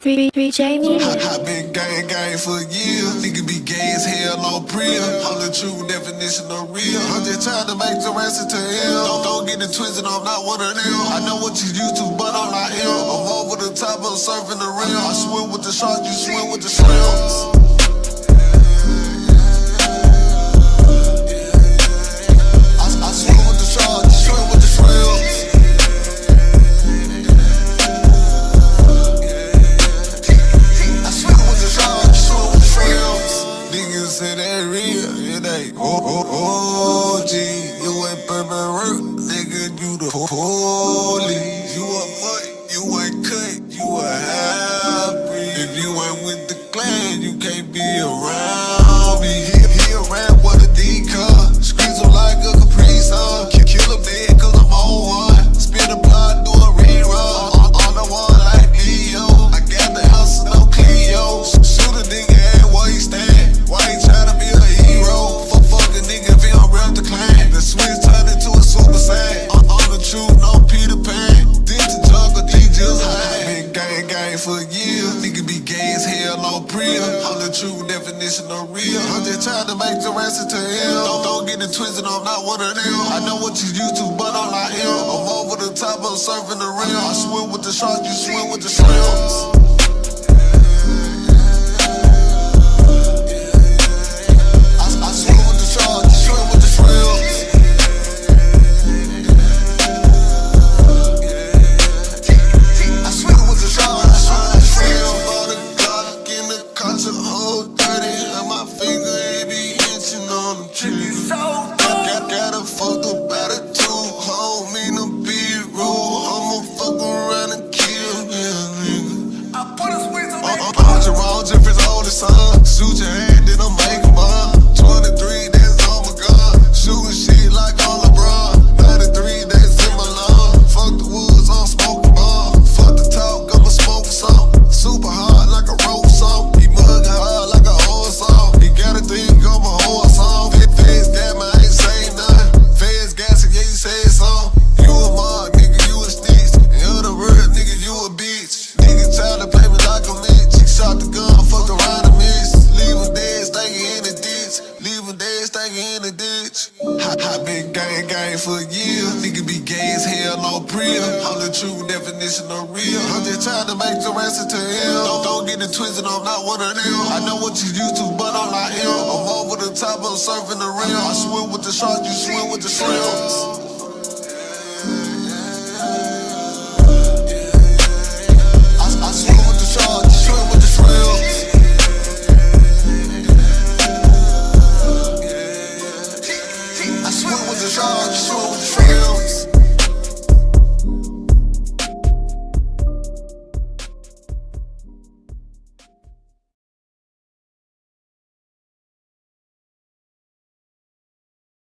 Three, three J Media. I, I been gang gang for years. Nigga be gay as hell on prill. I'm the true definition of real. I'm just trying to make the rest to hell. Don't, don't get it twisted, I'm not one of them. I know what you used to, but I'm not him. I'm over the top of surfing the rim. I swim with the sharks, you swim with the shrimps. Oh, oh, oh. On. I'm the true definition of real. I'm just trying to make the rest to hell. Don't, don't get it twisted, I'm not one of them. I know what you used to, but I'm not him. I'm over the top I'm surfing the rim. I swim with the sharks, you swim with the shrimps. Oldest son. Shoot your hand, then I'm making been gang gang for years. Nigga be gay as hell on prill. I'm the true definition of real. I'm just trying to make the rest to hell. Don't, don't get it twisted, I'm not one of them. I know what you used to, but I'm not him. I'm over the top I'm surfing the rim. I swim with the sharks, you swim with the shrimps.